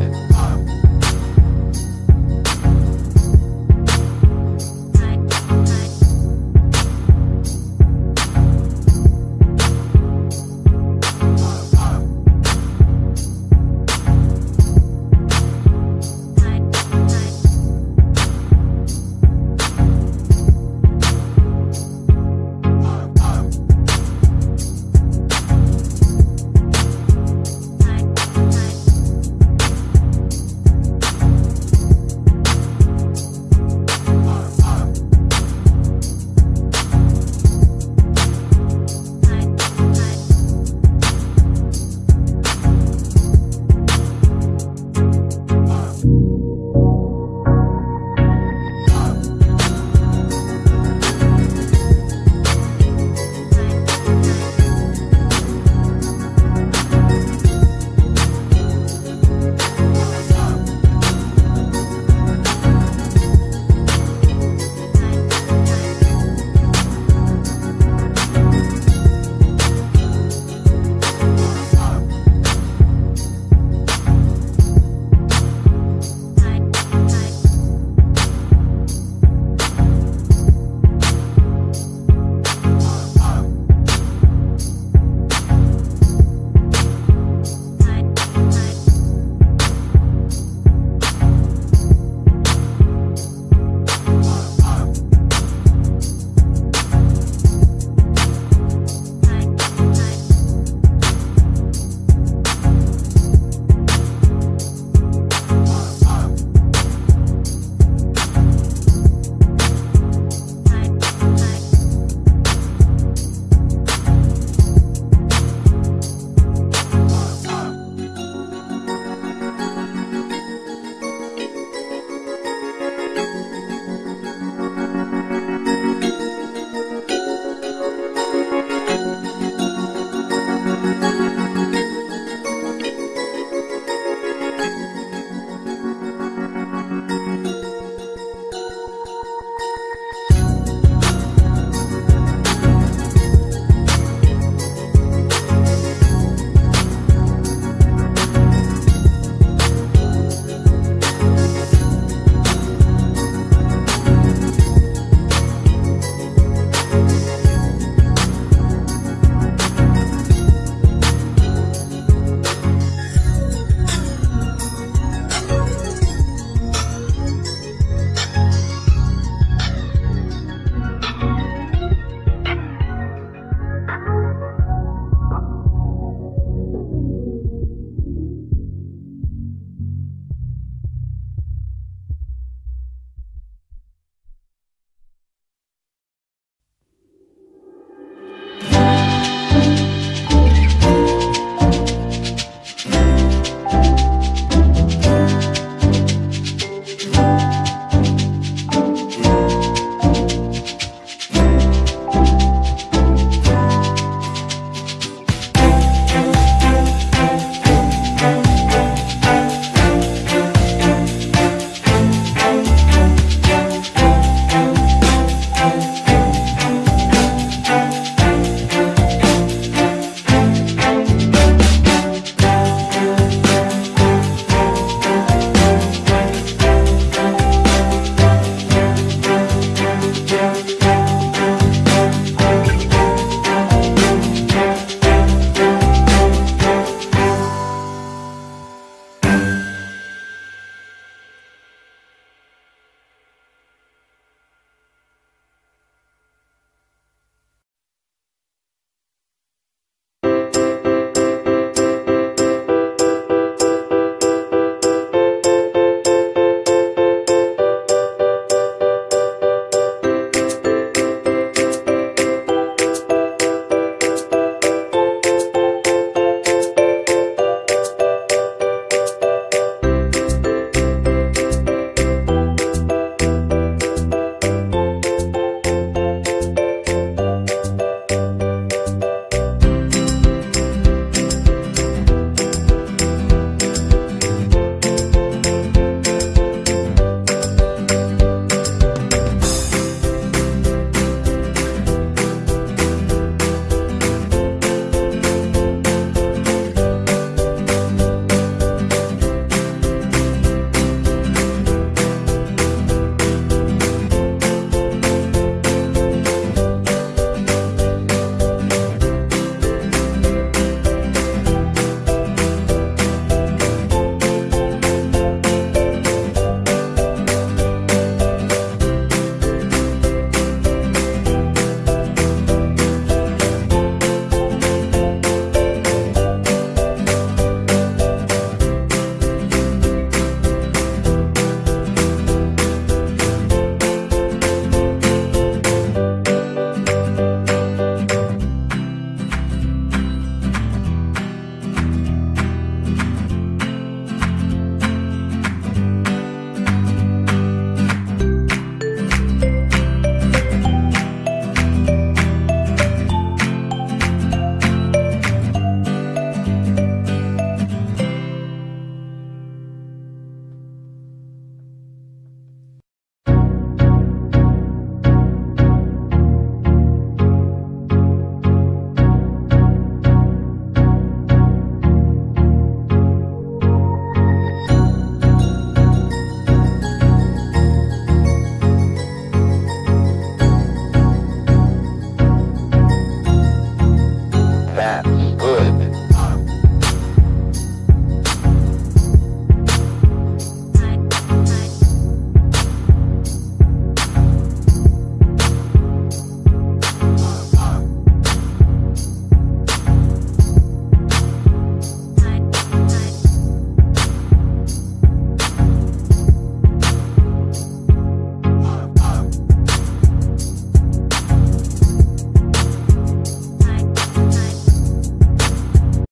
independent.